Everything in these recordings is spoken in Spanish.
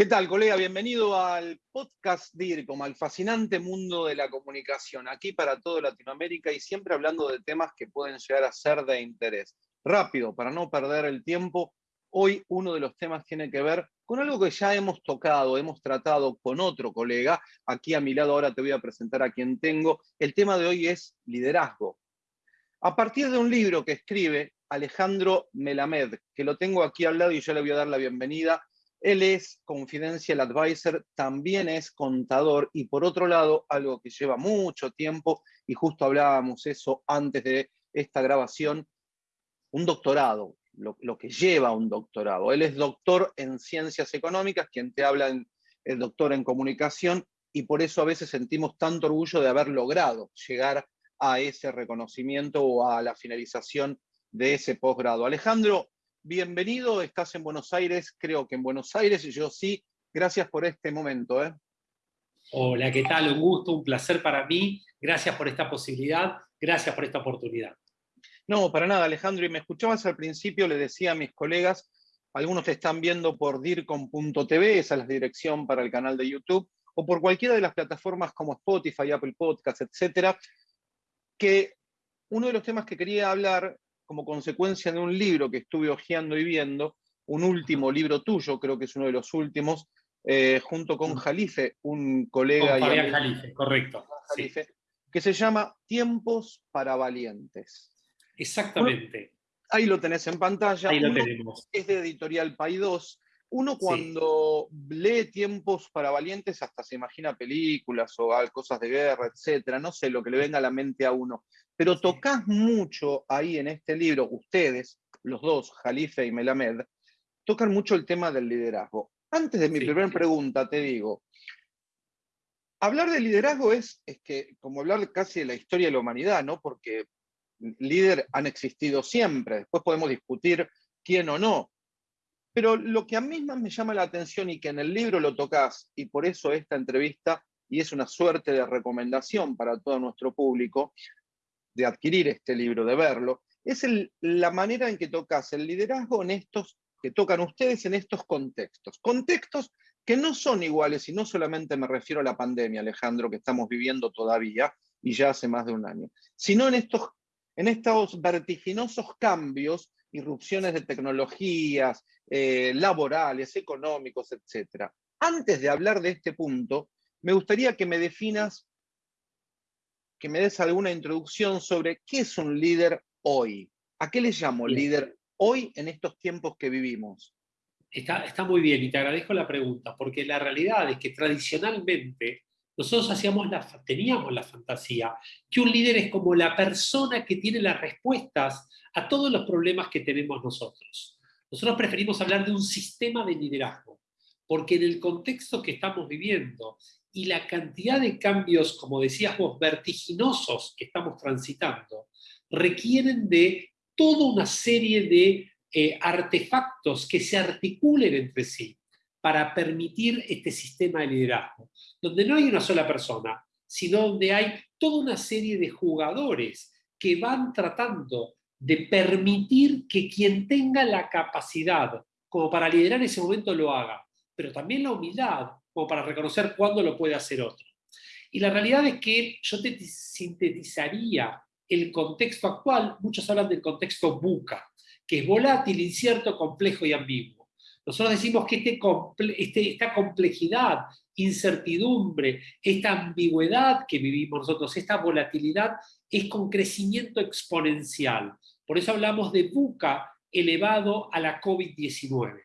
¿Qué tal, colega? Bienvenido al podcast DIRCOM, al fascinante mundo de la comunicación, aquí para toda Latinoamérica y siempre hablando de temas que pueden llegar a ser de interés. Rápido, para no perder el tiempo, hoy uno de los temas tiene que ver con algo que ya hemos tocado, hemos tratado con otro colega. Aquí a mi lado ahora te voy a presentar a quien tengo. El tema de hoy es liderazgo. A partir de un libro que escribe Alejandro Melamed, que lo tengo aquí al lado y yo le voy a dar la bienvenida él es Confidential Advisor, también es contador y por otro lado, algo que lleva mucho tiempo, y justo hablábamos eso antes de esta grabación, un doctorado, lo, que lleva un doctorado. Él es doctor en ciencias económicas, quien te habla el doctor en comunicación, y por eso a veces sentimos tanto orgullo de haber logrado llegar a ese reconocimiento o a la finalización de ese posgrado. Alejandro, bienvenido, estás en Buenos Aires, creo que en Buenos Aires, y yo sí, gracias por este momento. ¿eh? Hola, ¿qué tal? Un gusto, un placer para mí, gracias por esta posibilidad, gracias por esta oportunidad. No, para nada, Alejandro, y me escuchabas al principio, le decía a mis colegas, algunos te están viendo por dircom.tv, esa es la dirección para el canal de YouTube, o por cualquiera de las plataformas como Spotify, Apple Podcasts, etcétera, que uno de los temas que quería hablar como consecuencia de un libro que estuve hojeando y viendo, un último libro tuyo, creo que es uno de los últimos, eh, junto con Jalife, un colega... Con Fabián Jalife, correcto. Que se llama Tiempos para Valientes. Exactamente. ahí lo tenés en pantalla. Ahí lo tenemos. Es de Editorial Paidós. Uno cuando lee Tiempos para Valientes hasta se imagina películas o cosas de guerra, etcétera. No sé lo que le venga a la mente a uno. Pero tocas mucho ahí en este libro, ustedes, los dos, Jalife y Melamed, tocan mucho el tema del liderazgo. Antes de mi primera pregunta, te digo, hablar de liderazgo es, es que, como hablar casi de la historia de la humanidad, ¿no? Porque líder han existido siempre, después podemos discutir quién o no. Pero lo que a mí más me llama la atención y que en el libro lo tocas, y por eso esta entrevista, y es una suerte de recomendación para todo nuestro público, de adquirir este libro, de verlo, es la manera en que tocas el liderazgo en estos, que tocan ustedes en estos contextos. Contextos que no son iguales, y no solamente me refiero a la pandemia, Alejandro, que estamos viviendo todavía, y ya hace más de un año, sino en estos, en estos vertiginosos cambios, irrupciones de tecnologías, eh, laborales, económicos, etc. Antes de hablar de este punto, me gustaría que me definas que me des alguna introducción sobre qué es un líder hoy. ¿A qué le llamo líder hoy en estos tiempos que vivimos? Está, está muy bien y te agradezco la pregunta, porque la realidad es que tradicionalmente nosotros hacíamos la, teníamos la fantasía que un líder es como la persona que tiene las respuestas a todos los problemas que tenemos nosotros. Nosotros preferimos hablar de un sistema de liderazgo, porque en el contexto que estamos viviendo y la cantidad de cambios, como decías vos, vertiginosos que estamos transitando, requieren de toda una serie de eh, artefactos que se articulen entre sí para permitir este sistema de liderazgo, donde no hay una sola persona, sino donde hay toda una serie de jugadores que van tratando de permitir que quien tenga la capacidad como para liderar ese momento lo haga, pero también la humildad como para reconocer cuándo lo puede hacer otro. Y la realidad es que yo te sintetizaría el contexto actual, muchos hablan del contexto buca, que es volátil, incierto, complejo y ambiguo. Nosotros decimos que este, este, esta complejidad, incertidumbre, esta ambigüedad que vivimos nosotros, esta volatilidad, es con crecimiento exponencial. Por eso hablamos de buca elevado a la COVID-19.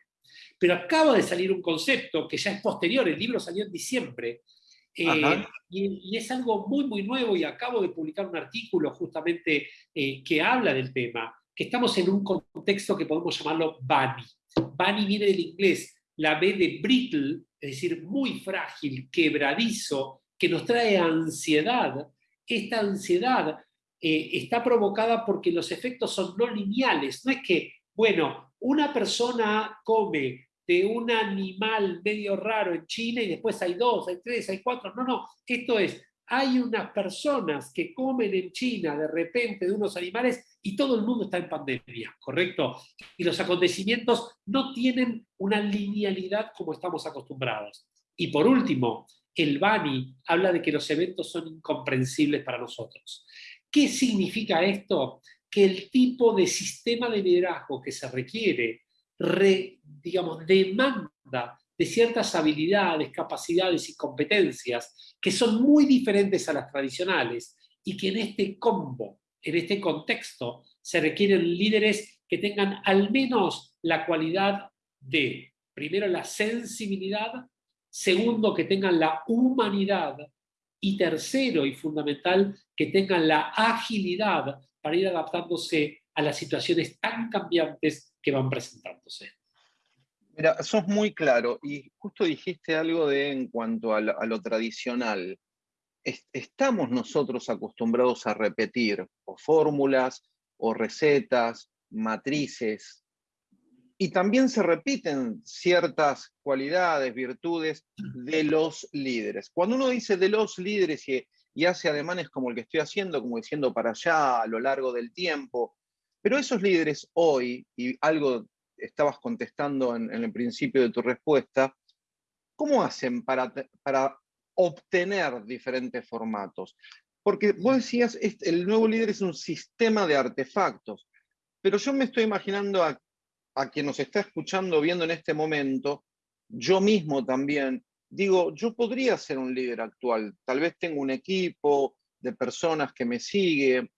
Pero acaba de salir un concepto que ya es posterior, el libro salió en diciembre, eh, y, es algo muy, muy nuevo y acabo de publicar un artículo justamente eh, que habla del tema, que estamos en un contexto que podemos llamarlo BANI. BANI viene del inglés, la B de brittle, es decir, muy frágil, quebradizo, que nos trae ansiedad. Esta ansiedad eh, está provocada porque los efectos son no lineales, no es que, bueno, una persona come de un animal medio raro en China y después hay dos, hay tres, hay cuatro. No, no, esto es, hay unas personas que comen en China de repente de unos animales y todo el mundo está en pandemia, ¿correcto? Y los acontecimientos no tienen una linealidad como estamos acostumbrados. Y por último, el Bani habla de que los eventos son incomprensibles para nosotros. ¿Qué significa esto? Que el tipo de sistema de liderazgo que se requiere, digamos, demanda de ciertas habilidades, capacidades y competencias que son muy diferentes a las tradicionales y que en este combo, en este contexto, se requieren líderes que tengan al menos la cualidad de, primero, la sensibilidad, segundo, que tengan la humanidad y tercero y fundamental, que tengan la agilidad para ir adaptándose a las situaciones tan cambiantes que van presentándose. Mira, sos muy claro y justo dijiste algo de en cuanto a lo, tradicional. estamos nosotros acostumbrados a repetir o fórmulas o recetas, matrices, y también se repiten ciertas cualidades, virtudes de los líderes. Cuando uno dice de los líderes y, y hace ademanes como el que estoy haciendo, como diciendo para allá a lo largo del tiempo, pero esos líderes hoy, y algo estabas contestando en, el principio de tu respuesta, ¿cómo hacen para, para obtener diferentes formatos? Porque vos decías, el nuevo líder es un sistema de artefactos, pero yo me estoy imaginando a, a quien nos está escuchando, viendo en este momento, yo mismo también, digo, yo podría ser un líder actual, tal vez tengo un equipo de personas que me siguen,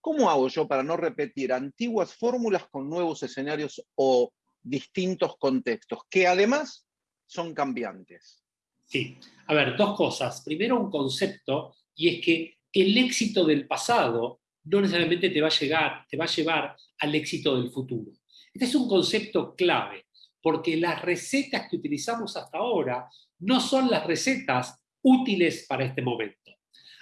¿Cómo hago yo para no repetir antiguas fórmulas con nuevos escenarios o distintos contextos, que además son cambiantes? Sí, a ver, dos cosas. Primero un concepto, y es que el éxito del pasado no necesariamente te va a, llegar, te va a llevar al éxito del futuro. Este es un concepto clave, porque las recetas que utilizamos hasta ahora no son las recetas útiles para este momento.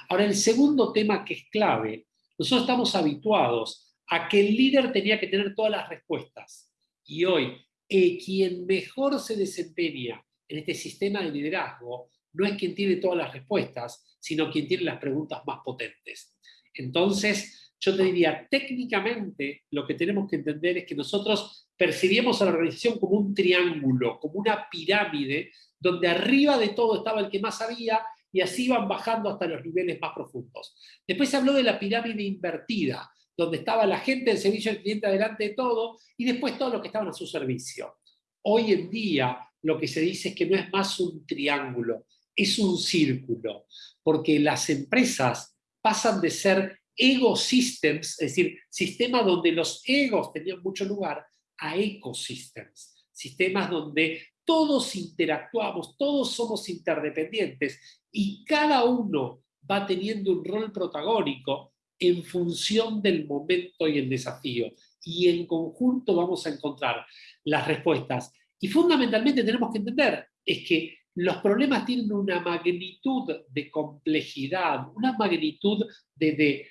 Ahora, el segundo tema que es clave nosotros estamos habituados a que el líder tenía que tener todas las respuestas. Y hoy, eh, quien mejor se desempeña en este sistema de liderazgo no es quien tiene todas las respuestas, sino quien tiene las preguntas más potentes. Entonces, yo te diría, técnicamente lo que tenemos que entender es que nosotros percibimos a la organización como un triángulo, como una pirámide, donde arriba de todo estaba el que más sabía y así van bajando hasta los niveles más profundos. Después se habló de la pirámide invertida, donde estaba la gente del servicio al cliente adelante de todo y después todos los que estaban a su servicio. Hoy en día lo que se dice es que no es más un triángulo, es un círculo, porque las empresas pasan de ser ecosystems, es decir, sistemas donde los egos tenían mucho lugar, a ecosystems, sistemas donde todos interactuamos, todos somos interdependientes y cada uno va teniendo un rol protagónico en función del momento y el desafío. Y en conjunto vamos a encontrar las respuestas. Y fundamentalmente tenemos que entender es que los problemas tienen una magnitud de complejidad, una magnitud de,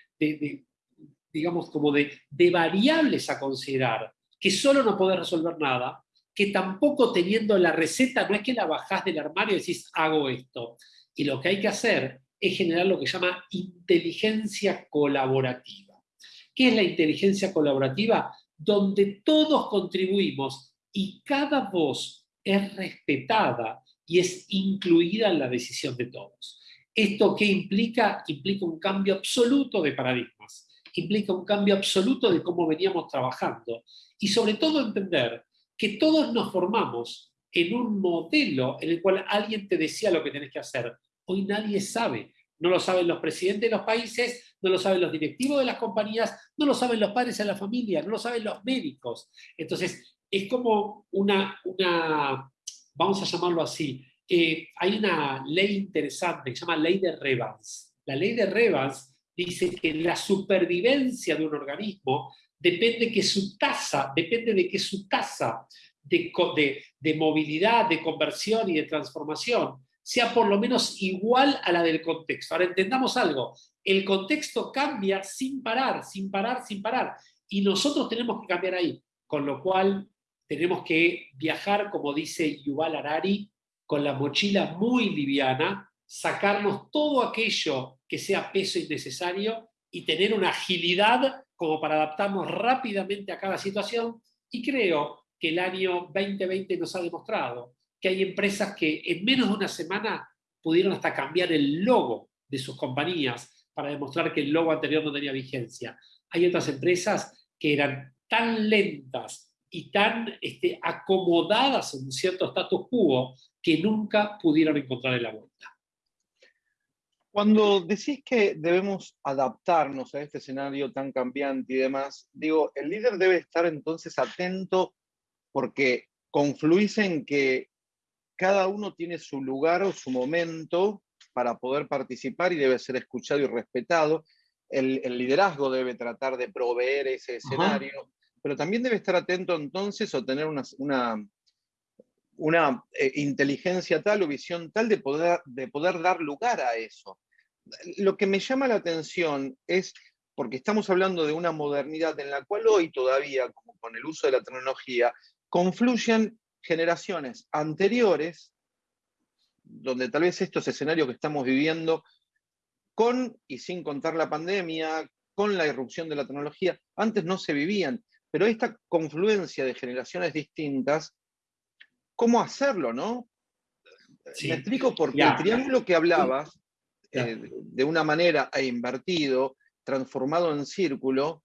digamos, como de, de variables a considerar, que solo no podés resolver nada, que tampoco teniendo la receta, no es que la bajás del armario y decís, hago esto. Y lo que hay que hacer es generar lo que se llama inteligencia colaborativa. ¿Qué es la inteligencia colaborativa? Donde todos contribuimos y cada voz es respetada y es incluida en la decisión de todos. ¿Esto qué implica? Implica un cambio absoluto de paradigmas, implica un cambio absoluto de cómo veníamos trabajando y sobre todo entender que todos nos formamos en un modelo en el cual alguien te decía lo que tenés que hacer. Hoy nadie sabe. No lo saben los presidentes de los países, no lo saben los directivos de las compañías, no lo saben los padres de la familia, no lo saben los médicos. Entonces, es como una, vamos a llamarlo así, eh, hay una ley interesante que se llama ley de Revans. La ley de Revans dice que la supervivencia de un organismo depende, que su tasa, depende de que su tasa de, de, movilidad, de conversión y de transformación sea por lo menos igual a la del contexto. Ahora entendamos algo, el contexto cambia sin parar, sin parar, sin parar, y nosotros tenemos que cambiar ahí, con lo cual tenemos que viajar, como dice Yuval Harari, con la mochila muy liviana, sacarnos todo aquello que sea peso innecesario y tener una agilidad como para adaptarnos rápidamente a cada situación. Y creo que el año 2020 nos ha demostrado que hay empresas que en menos de una semana pudieron hasta cambiar el logo de sus compañías para demostrar que el logo anterior no tenía vigencia. Hay otras empresas que eran tan lentas y tan este, acomodadas en un cierto status quo que nunca pudieron encontrar la vuelta. Cuando decís que debemos adaptarnos a este escenario tan cambiante y demás, digo, el líder debe estar entonces atento porque confluís en que cada uno tiene su lugar o su momento para poder participar y debe ser escuchado y respetado. El, liderazgo debe tratar de proveer ese escenario, pero también debe estar atento entonces o tener una, una, eh, inteligencia tal o visión tal de poder, de poder dar lugar a eso. Lo que me llama la atención es, porque estamos hablando de una modernidad en la cual hoy todavía, como con el uso de la tecnología, confluyen generaciones anteriores, donde tal vez estos escenarios que estamos viviendo, con y sin contar la pandemia, con la irrupción de la tecnología, antes no se vivían, pero esta confluencia de generaciones distintas, ¿cómo hacerlo, no? Me explico porque el triángulo que hablabas, eh, de una manera e invertido, transformado en círculo,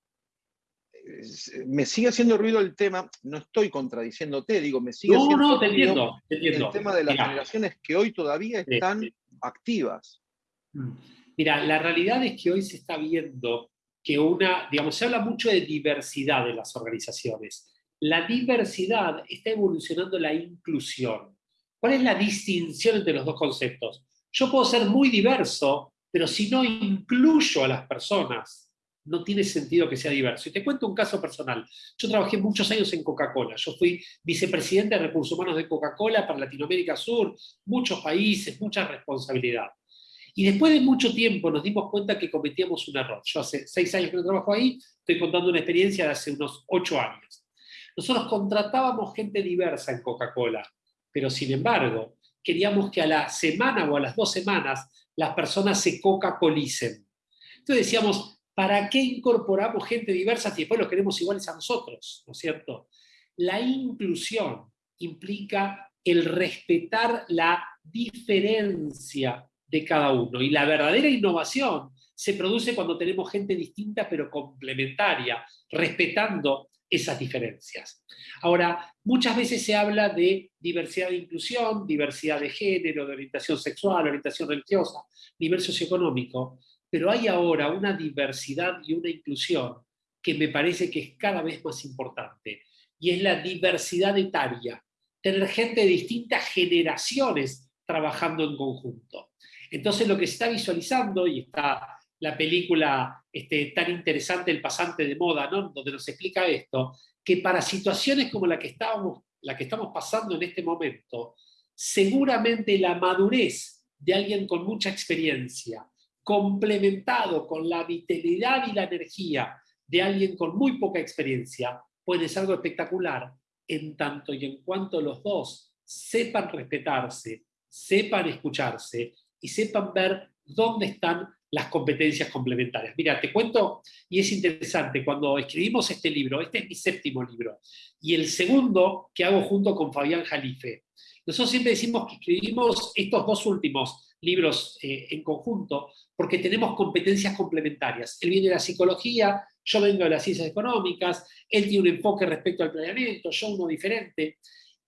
me sigue haciendo ruido el tema, no estoy contradiciéndote, digo, me sigue no, no, te entiendo, el tema de las generaciones que hoy todavía están activas. Mm. Mira, la realidad es que hoy se está viendo que una, digamos, se habla mucho de diversidad de las organizaciones. La diversidad está evolucionando la inclusión. ¿Cuál es la distinción entre los dos conceptos? Yo puedo ser muy diverso, pero si no incluyo a las personas no tiene sentido que sea diverso. Y te cuento un caso personal. Yo trabajé muchos años en Coca-Cola. Yo fui vicepresidente de Recursos Humanos de Coca-Cola para Latinoamérica Sur, muchos países, mucha responsabilidad. Y después de mucho tiempo nos dimos cuenta que cometíamos un error. Yo hace seis años que no trabajo ahí, estoy contando una experiencia de hace unos ocho años. Nosotros contratábamos gente diversa en Coca-Cola, pero sin embargo, queríamos que a la semana o a las dos semanas las personas se Coca-Colicen. Entonces decíamos, ¿Para qué incorporamos gente diversa si después los queremos iguales a nosotros? ¿No es cierto? La inclusión implica el respetar la diferencia de cada uno. Y la verdadera innovación se produce cuando tenemos gente distinta pero complementaria, respetando esas diferencias. Ahora, muchas veces se habla de diversidad de inclusión, diversidad de género, de orientación sexual, orientación religiosa, nivel socioeconómico, pero hay ahora una diversidad y una inclusión que me parece que es cada vez más importante, y es la diversidad etaria, tener gente de distintas generaciones trabajando en conjunto. Entonces lo que se está visualizando, y está la película este, tan interesante El pasante de moda, ¿no? donde nos explica esto, que para situaciones como la que, estábamos, la que estamos pasando en este momento, seguramente la madurez de alguien con mucha experiencia, complementado con la vitalidad y la energía de alguien con muy poca experiencia, puede ser algo espectacular, en tanto y en cuanto los dos sepan respetarse, sepan escucharse y sepan ver dónde están las competencias complementarias. Mira, te cuento, y es interesante, cuando escribimos este libro, este es mi séptimo libro, y el segundo que hago junto con Fabián Jalife, nosotros siempre decimos que escribimos estos dos últimos libros eh, en conjunto, porque tenemos competencias complementarias. Él viene de la psicología, yo vengo de las ciencias económicas, él tiene un enfoque respecto al planeamiento, yo uno diferente.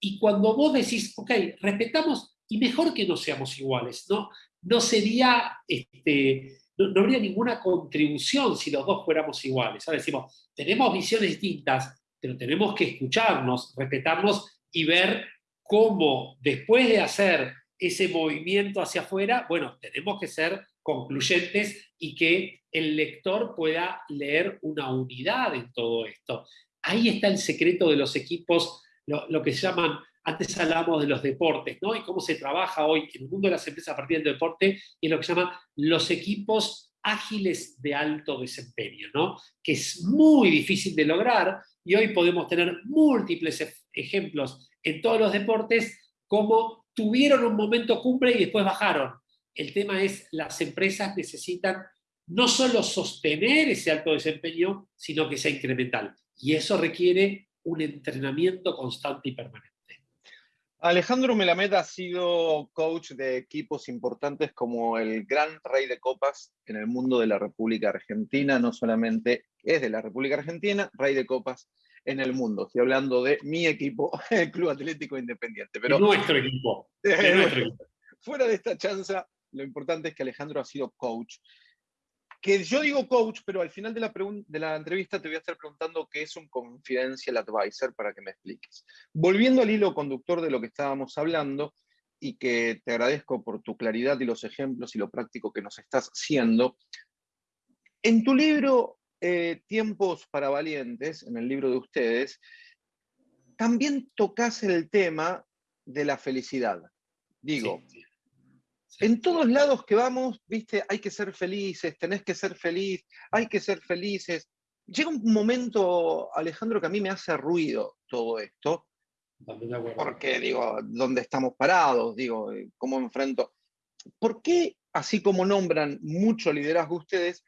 Y cuando vos decís, ok, respetamos, y mejor que no seamos iguales, ¿no? No sería, este, no, habría ninguna contribución si los dos fuéramos iguales. Ahora decimos, tenemos visiones distintas, pero tenemos que escucharnos, respetarnos y ver cómo después de hacer ese movimiento hacia afuera, bueno, tenemos que ser concluyentes y que el lector pueda leer una unidad en todo esto. Ahí está el secreto de los equipos, lo, que se llaman, antes hablábamos de los deportes, ¿no? Y cómo se trabaja hoy en el mundo de las empresas a partir del deporte, y lo que se llaman los equipos ágiles de alto desempeño, ¿no? Que es muy difícil de lograr, y hoy podemos tener múltiples ejemplos en todos los deportes, como tuvieron un momento cumple y después bajaron. el tema es, las empresas necesitan no solo sostener ese alto desempeño, sino que sea incremental. Y eso requiere un entrenamiento constante y permanente. Alejandro Melamed ha sido coach de equipos importantes como el Gran Rey de Copas en el mundo de la República Argentina, no solamente es de la República Argentina, Rey de Copas en el mundo. Estoy hablando de mi equipo, el Club Atlético Independiente. Pero, nuestro equipo. nuestro equipo. Fuera de esta chanza, lo importante es que Alejandro ha sido coach que yo digo coach, pero al final de la, de la entrevista te voy a estar preguntando qué es un confidential advisor para que me expliques. Volviendo al hilo conductor de lo que estábamos hablando, y que te agradezco por tu claridad y los ejemplos y lo práctico que nos estás haciendo, en tu libro eh, Tiempos para Valientes, en el libro de ustedes, también tocas el tema de la felicidad. Digo, en todos lados que vamos, viste, hay que ser felices, tenés que ser feliz, hay que ser felices. Llega un momento, Alejandro, que a mí me hace ruido todo esto. Porque digo, ¿dónde estamos parados? Digo, eh, ¿cómo enfrento? ¿Por qué, así como nombran mucho liderazgo ustedes,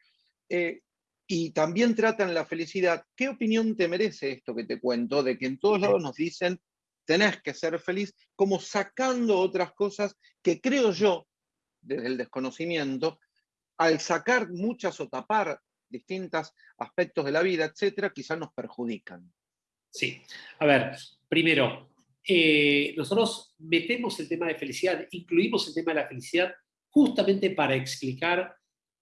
eh, y también tratan la felicidad, ¿qué opinión te merece esto que te cuento? De que en todos lados nos dicen, tenés que ser feliz, como sacando otras cosas que creo yo desde el desconocimiento, al sacar muchas o tapar distintos aspectos de la vida, etcétera, quizás nos perjudican. Sí, a ver, primero, eh, nosotros metemos el tema de felicidad, incluimos el tema de la felicidad justamente para explicar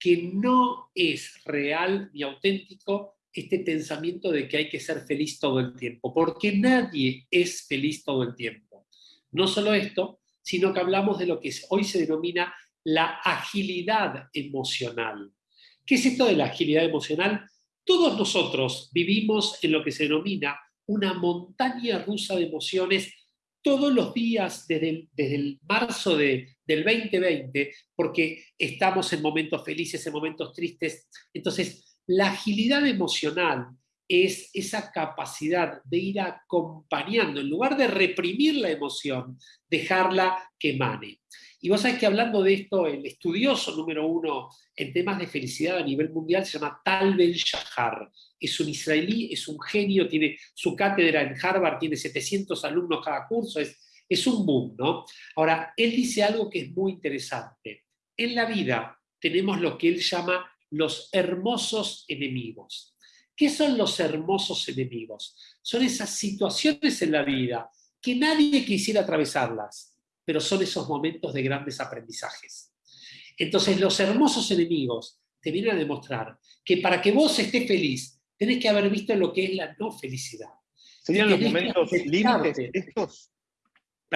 que no es real ni auténtico este pensamiento de que hay que ser feliz todo el tiempo, porque nadie es feliz todo el tiempo. No solo esto, sino que hablamos de lo que hoy se denomina la agilidad emocional. ¿Qué es esto de la agilidad emocional? Todos nosotros vivimos en lo que se denomina una montaña rusa de emociones todos los días desde el, marzo del 2020, porque estamos en momentos felices, en momentos tristes. Entonces, la agilidad emocional es esa capacidad de ir acompañando, en lugar de reprimir la emoción, dejarla que emane. Y vos sabés que hablando de esto, el estudioso número uno en temas de felicidad a nivel mundial se llama Tal Ben Shahar. Es un israelí, es un genio, tiene su cátedra en Harvard, tiene 700 alumnos cada curso, es, es un boom, ¿no? Ahora, él dice algo que es muy interesante. En la vida tenemos lo que él llama los hermosos enemigos. ¿Qué son los hermosos enemigos? Son esas situaciones en la vida que nadie quisiera atravesarlas pero son esos momentos de grandes aprendizajes. Entonces, los hermosos enemigos te vienen a demostrar que para que vos estés feliz, tenés que haber visto lo que es la no felicidad. ¿Serían los momentos límites estos?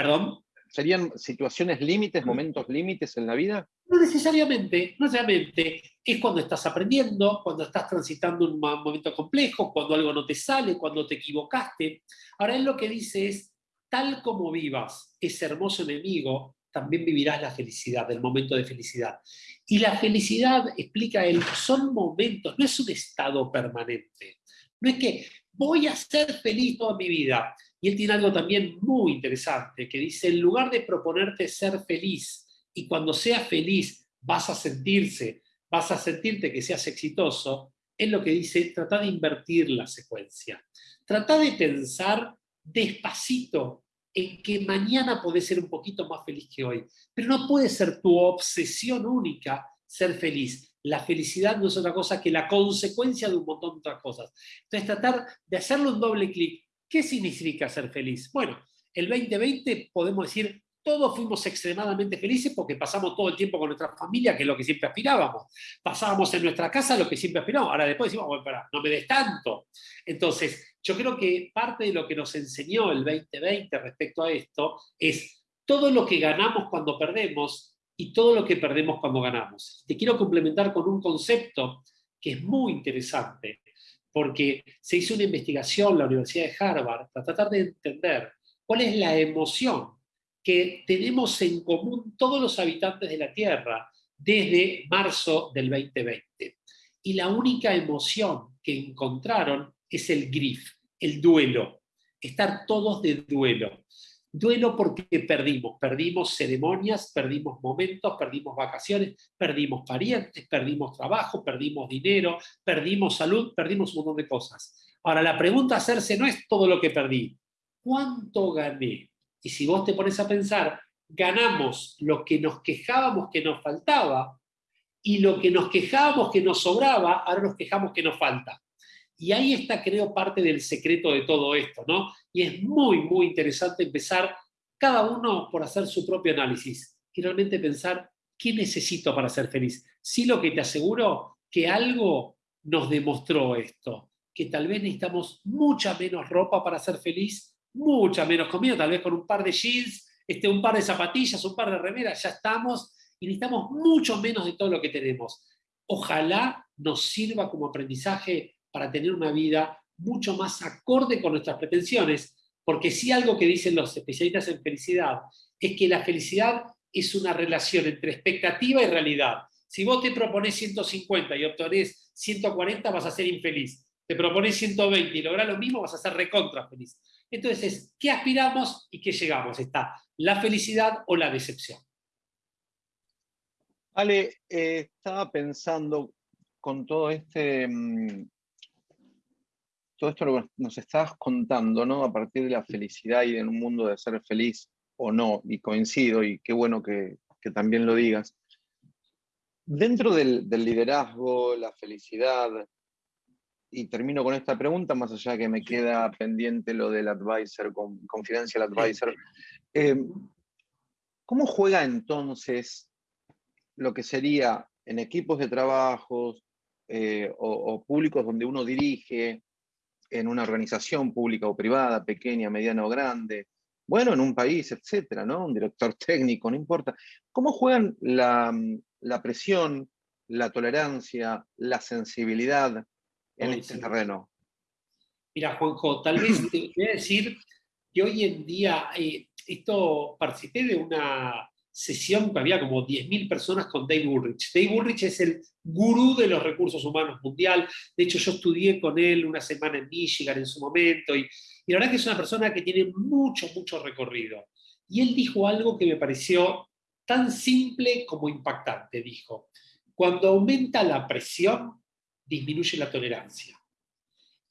¿Perdón? ¿Serían situaciones límites, momentos límites en la vida? No necesariamente, no necesariamente. Es cuando estás aprendiendo, cuando estás transitando un momento complejo, cuando algo no te sale, cuando te equivocaste. Ahora él lo que dice es, tal como vivas ese hermoso enemigo, también vivirás la felicidad, el momento de felicidad. Y la felicidad, explica él, son momentos, no es un estado permanente. No es que voy a ser feliz toda mi vida. Y él tiene algo también muy interesante, que dice, en lugar de proponerte ser feliz, y cuando seas feliz vas a sentirse, vas a sentirte que seas exitoso, es lo que dice, trata de invertir la secuencia. Trata de pensar despacito en que mañana podés ser un poquito más feliz que hoy. Pero no puede ser tu obsesión única ser feliz. La felicidad no es otra cosa que la consecuencia de un montón de otras cosas. Entonces, tratar de hacerle un doble clic. ¿Qué significa ser feliz? Bueno, el 2020 podemos decir todos fuimos extremadamente felices porque pasamos todo el tiempo con nuestra familia, que es lo que siempre aspirábamos. Pasábamos en nuestra casa lo que siempre aspirábamos. Ahora después decimos, bueno, para, no me des tanto. Entonces, yo creo que parte de lo que nos enseñó el 2020 respecto a esto es todo lo que ganamos cuando perdemos y todo lo que perdemos cuando ganamos. Te quiero complementar con un concepto que es muy interesante, porque se hizo una investigación en la Universidad de Harvard para tratar de entender cuál es la emoción que tenemos en común todos los habitantes de la Tierra desde marzo del 2020. Y la única emoción que encontraron es el grief, el duelo, estar todos de duelo. Duelo porque perdimos, perdimos ceremonias, perdimos momentos, perdimos vacaciones, perdimos parientes, perdimos trabajo, perdimos dinero, perdimos salud, perdimos un montón de cosas. Ahora, la pregunta a hacerse no es todo lo que perdí, ¿cuánto gané? Y si vos te pones a pensar, ganamos lo que nos quejábamos que nos faltaba y lo que nos quejábamos que nos sobraba, ahora nos quejamos que nos falta. Y ahí está, creo, parte del secreto de todo esto, ¿no? Y es muy, muy interesante empezar cada uno por hacer su propio análisis y realmente pensar qué necesito para ser feliz. Sí lo que te aseguro, que algo nos demostró esto, que tal vez necesitamos mucha menos ropa para ser feliz, mucha menos comida, tal vez con un par de jeans, este, un par de zapatillas, un par de remeras, ya estamos, y necesitamos mucho menos de todo lo que tenemos. Ojalá nos sirva como aprendizaje para tener una vida mucho más acorde con nuestras pretensiones, porque si algo que dicen los especialistas en felicidad es que la felicidad es una relación entre expectativa y realidad. Si vos te propones 150 y obtenés 140, vas a ser infeliz. Te propones 120 y lográs lo mismo, vas a ser recontra feliz. Entonces, ¿qué aspiramos y qué llegamos? Está la felicidad o la decepción. Ale, eh, estaba pensando con todo este, mm, todo esto lo que nos estabas contando, ¿no? A partir de la felicidad y en un mundo de ser feliz o no, y coincido, y qué bueno que, también lo digas. Dentro del, liderazgo, la felicidad, y termino con esta pregunta, más allá de que me queda pendiente lo del advisor, con, confidential advisor. Eh, ¿Cómo juega entonces lo que sería en equipos de trabajos eh, o, públicos donde uno dirige, en una organización pública o privada, pequeña, mediana o grande, bueno, en un país, etcétera, ¿no? Un director técnico, no importa. ¿Cómo juegan la, presión, la tolerancia, la sensibilidad en este terreno? Mira, Juanjo, tal vez te voy a decir que hoy en día, eh, esto participé de una sesión que había como 10.000 personas con Dave Ulrich. Dave Ulrich es el gurú de los recursos humanos mundial. De hecho, yo estudié con él una semana en Michigan en su momento y, la verdad que es una persona que tiene mucho, mucho recorrido. Y él dijo algo que me pareció tan simple como impactante. Dijo, cuando aumenta la presión, disminuye la tolerancia.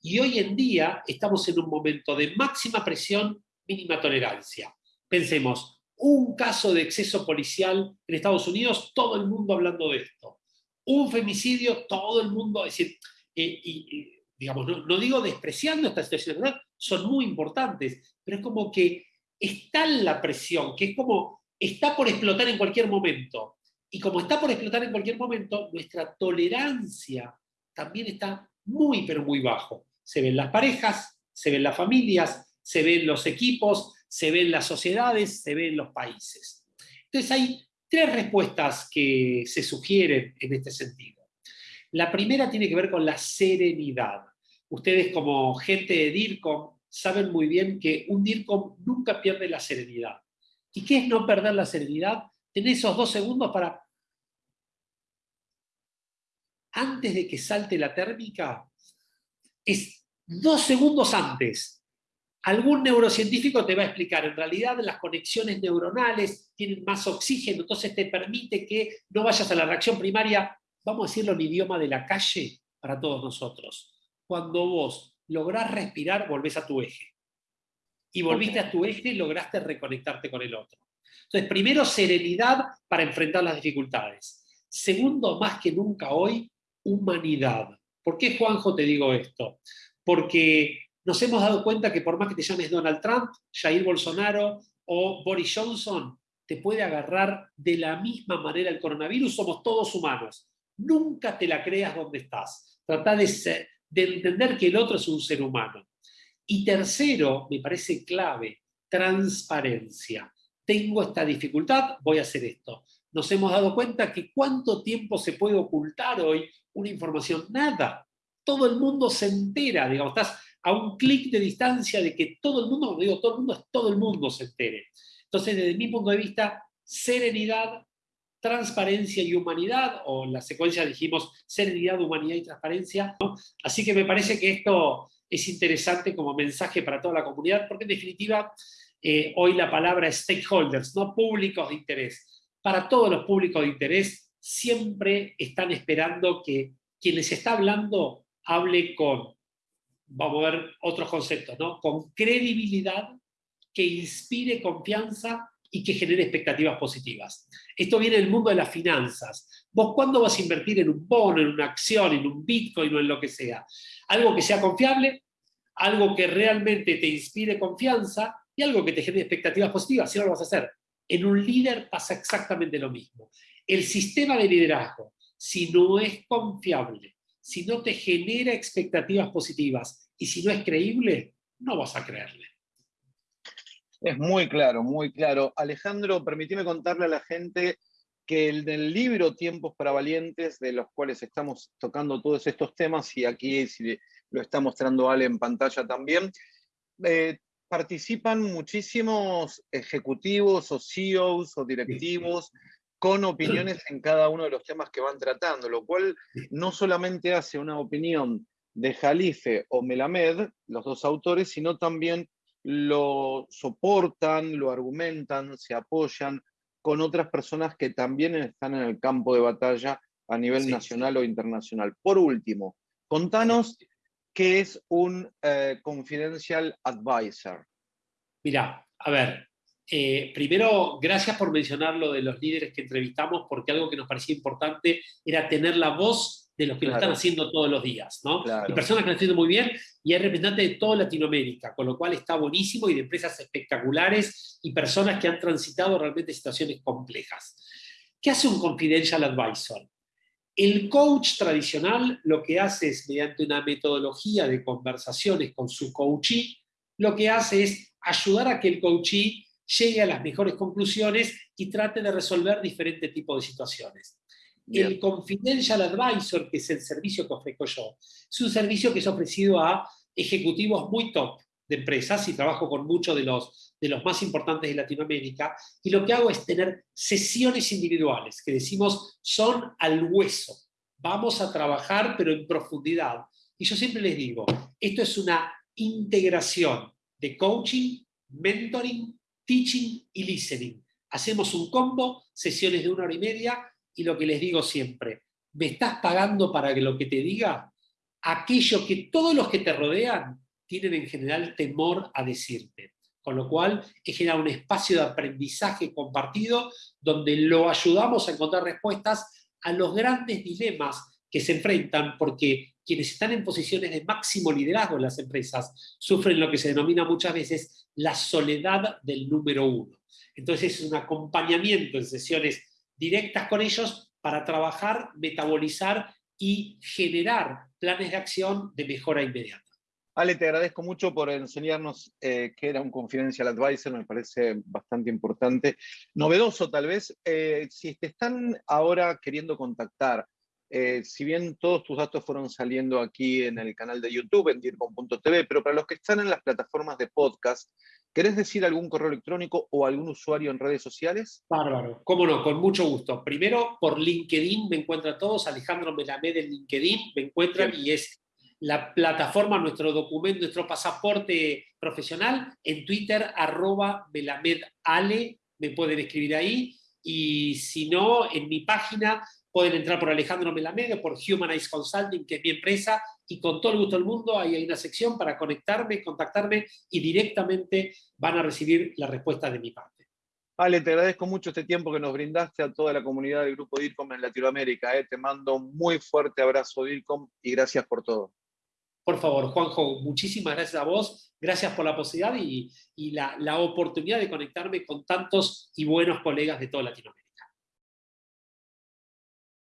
Y hoy en día estamos en un momento de máxima presión, mínima tolerancia. Pensemos, un caso de exceso policial en Estados Unidos, todo el mundo hablando de esto. Un femicidio, todo el mundo, es decir, eh, y, digamos, no, digo despreciando estas situaciones, son muy importantes, pero es como que está la presión, que es como, está por explotar en cualquier momento. Y como está por explotar en cualquier momento, nuestra tolerancia también está muy, pero muy bajo. Se ven las parejas, se ven las familias, se ven los equipos, se ven las sociedades, se ven los países. Entonces hay tres respuestas que se sugieren en este sentido. La primera tiene que ver con la serenidad. Ustedes como gente de DIRCOM saben muy bien que un DIRCOM nunca pierde la serenidad. ¿Y qué es no perder la serenidad? Tener esos dos segundos para... Antes de que salte la térmica, es dos segundos antes algún neurocientífico te va a explicar, en realidad las conexiones neuronales tienen más oxígeno, entonces te permite que no vayas a la reacción primaria, vamos a decirlo en idioma de la calle para todos nosotros. Cuando vos lográs respirar, volvés a tu eje. Y volviste a tu eje, lograste reconectarte con el otro. Entonces, primero, serenidad para enfrentar las dificultades. Segundo, más que nunca hoy, humanidad. ¿Por qué, Juanjo, te digo esto? Porque nos hemos dado cuenta que por más que te llames Donald Trump, Jair Bolsonaro o Boris Johnson, te puede agarrar de la misma manera el coronavirus, somos todos humanos. Nunca te la creas donde estás. Trata de, de entender que el otro es un ser humano. Y tercero, me parece clave, transparencia. Tengo esta dificultad, voy a hacer esto. Nos hemos dado cuenta que cuánto tiempo se puede ocultar hoy una información. Nada. Todo el mundo se entera, digamos, estás a un clic de distancia de que todo el mundo, digo todo el mundo, es todo el mundo se entere. Entonces, desde mi punto de vista, serenidad, transparencia y humanidad, o en la secuencia dijimos serenidad, humanidad y transparencia. Así que me parece que esto es interesante como mensaje para toda la comunidad, porque en definitiva eh, hoy la palabra stakeholders, no públicos de interés. Para todos los públicos de interés siempre están esperando que quien les está hablando hable con, vamos a ver otros conceptos, ¿no? Con credibilidad, que inspire confianza y que genere expectativas positivas. Esto viene del mundo de las finanzas. ¿Vos cuándo vas a invertir en un bono, en una acción, en un bitcoin o en lo que sea? Algo que sea confiable, algo que realmente te inspire confianza y algo que te genere expectativas positivas, si lo vas a hacer. En un líder pasa exactamente lo mismo. El sistema de liderazgo, si no es confiable, si no te genera expectativas positivas y si no es creíble, no vas a creerle. Es muy claro, muy claro. Alejandro, permíteme contarle a la gente que el del libro Tiempos para Valientes, de los cuales estamos tocando todos estos temas, y aquí lo está mostrando Ale en pantalla también, eh, participan muchísimos ejecutivos o CEOs o directivos con opiniones en cada uno de los temas que van tratando, lo cual no solamente hace una opinión de Jalife o Melamed, los dos autores, sino también lo soportan, lo argumentan, se apoyan con otras personas que también están en el campo de batalla a nivel nacional o internacional. Por último, contanos qué es un eh, confidential advisor. Mira, a ver, eh, primero, gracias por mencionar lo de los líderes que entrevistamos, porque algo que nos parecía importante era tener la voz de los que lo están haciendo todos los días, ¿no? Y personas que lo están haciendo muy bien, y hay representantes de toda Latinoamérica, con lo cual está buenísimo, y de empresas espectaculares, y personas que han transitado realmente situaciones complejas. ¿Qué hace un confidential advisor? El coach tradicional lo que hace es, mediante una metodología de conversaciones con su coachee, lo que hace es ayudar a que el coachee llegue a las mejores conclusiones y trate de resolver diferentes tipos de situaciones. El Confidential Advisor, que es el servicio que ofrezco yo, es un servicio que es ofrecido a ejecutivos muy top de empresas y trabajo con muchos de los, de los más importantes de Latinoamérica y lo que hago es tener sesiones individuales que decimos son al hueso. Vamos a trabajar pero en profundidad. Y yo siempre les digo, esto es una integración de coaching, mentoring, teaching y listening. Hacemos un combo, sesiones de una hora y media, y lo que les digo siempre, ¿me estás pagando para que lo que te diga? Aquello que todos los que te rodean tienen en general temor a decirte. Con lo cual, es generar un espacio de aprendizaje compartido donde lo ayudamos a encontrar respuestas a los grandes dilemas que se enfrentan, porque quienes están en posiciones de máximo liderazgo en las empresas sufren lo que se denomina muchas veces la soledad del número uno. Entonces es un acompañamiento en sesiones directas con ellos para trabajar, metabolizar y generar planes de acción de mejora inmediata. Ale, te agradezco mucho por enseñarnos eh, qué era un confidential advisor, me parece bastante importante. Novedoso tal vez, eh, si te están ahora queriendo contactar, eh, si bien todos tus datos fueron saliendo aquí en el canal de YouTube, en dircom.tv, pero para los que están en las plataformas de podcast, ¿Querés decir algún correo electrónico o algún usuario en redes sociales? Bárbaro, cómo no, con mucho gusto. Primero, por LinkedIn me encuentran todos, Alejandro Melamed en LinkedIn me encuentran y es la plataforma, nuestro documento, nuestro pasaporte profesional. En Twitter, arroba Ale, me pueden escribir ahí. Y si no, en mi página pueden entrar por Alejandro Melamed o por Humanize Consulting, que es mi empresa, y con todo el gusto del mundo ahí hay una sección para conectarme, contactarme y directamente van a recibir la respuesta de mi parte. Ale, te agradezco mucho este tiempo que nos brindaste a toda la comunidad del grupo DIRCOM en Latinoamérica. Eh. Te mando un muy fuerte abrazo, DIRCOM, y gracias por todo. Por favor, Juanjo, muchísimas gracias a vos, gracias por la posibilidad y, la, la oportunidad de conectarme con tantos y buenos colegas de toda Latinoamérica.